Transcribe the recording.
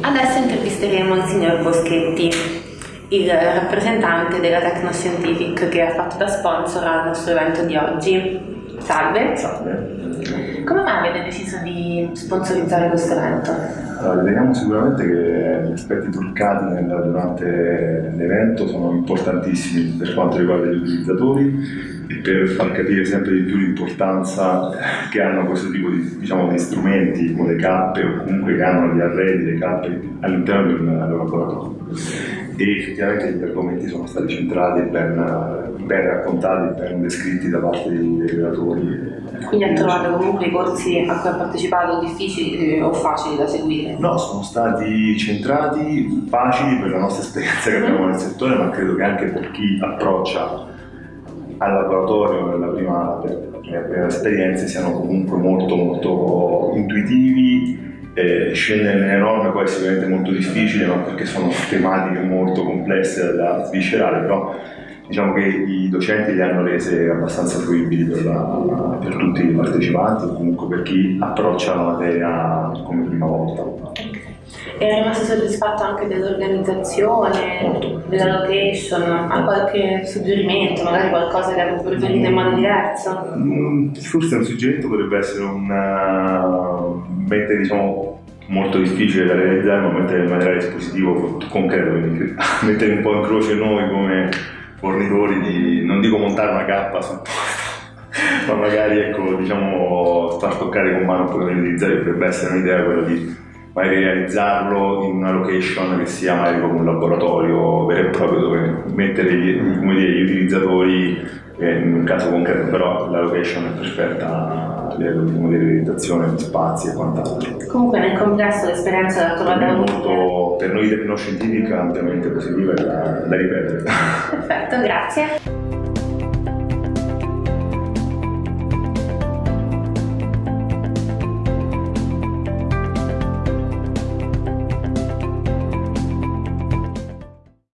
Adesso intervisteremo il signor Boschetti, il rappresentante della Tecnoscientific che ha fatto da sponsor al nostro evento di oggi. Salve. Salve. Come mai avete deciso di sponsorizzare questo evento? Allora, vediamo sicuramente che gli aspetti truccati nel, durante l'evento sono importantissimi per quanto riguarda gli utilizzatori e per far capire sempre di più l'importanza che hanno questo tipo di, diciamo, di strumenti come le cappe o comunque che hanno gli arredi, le cappe all'interno del, del laboratorio. E effettivamente gli argomenti sono stati centrati, ben, ben raccontati, ben descritti da parte dei relatori quindi ha trovato comunque i corsi a cui ha partecipato difficili eh, o facili da seguire? No, sono stati centrati, facili per la nostra esperienza che abbiamo nel settore, ma credo che anche per chi approccia al laboratorio per la prima, per la prima esperienza siano comunque molto molto intuitivi. Eh, scendere nelle norme poi è sicuramente molto difficile, ma perché sono tematiche molto complesse da sviscerare, però diciamo che i docenti le hanno rese abbastanza fruibili per, la, per tutti i partecipanti comunque per chi approccia la materia come prima volta. È rimasto soddisfatto anche dell'organizzazione, della location? Ha qualche suggerimento, magari qualcosa che avrebbe preferito in modo diverso? Mm, forse un suggerimento potrebbe essere un uh, mettere diciamo molto difficile da realizzare ma mettere in maniera dispositivo concreto, quindi mettere un po' in croce noi come fornitori di, non dico montare una cappa sul ma magari ecco, diciamo, far toccare con mano poi utilizzare potrebbe essere un'idea quella di magari realizzarlo in una location che sia magari come un laboratorio vero e proprio dove mettere gli, dire, gli utilizzatori eh, in un caso concreto, però la location è perfetta a livello di modellizzazione di spazi e quant'altro. Comunque nel complesso l'esperienza l'ha trovata molto, per noi tecnoscientifica ampiamente positiva e da, da ripetere. Perfetto, grazie.